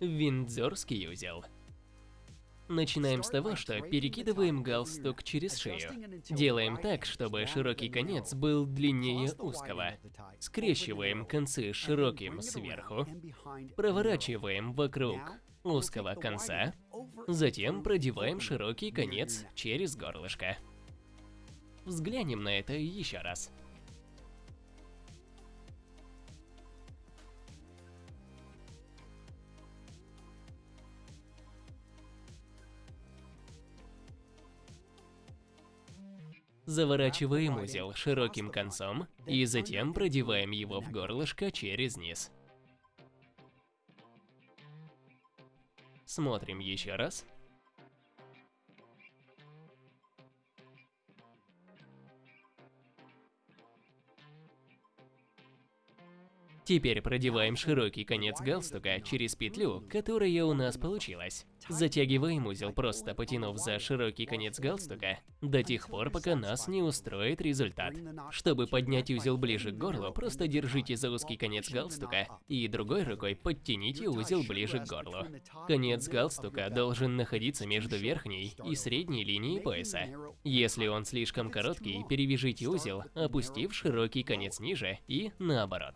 Виндзорский узел. Начинаем с того, что перекидываем галстук через шею. Делаем так, чтобы широкий конец был длиннее узкого. Скрещиваем концы широким сверху. Проворачиваем вокруг узкого конца. Затем продеваем широкий конец через горлышко. Взглянем на это еще раз. Заворачиваем узел широким концом и затем продеваем его в горлышко через низ. Смотрим еще раз. Теперь продеваем широкий конец галстука через петлю, которая у нас получилась. Затягиваем узел, просто потянув за широкий конец галстука, до тех пор, пока нас не устроит результат. Чтобы поднять узел ближе к горлу, просто держите за узкий конец галстука и другой рукой подтяните узел ближе к горлу. Конец галстука должен находиться между верхней и средней линией пояса. Если он слишком короткий, перевяжите узел, опустив широкий конец ниже и наоборот.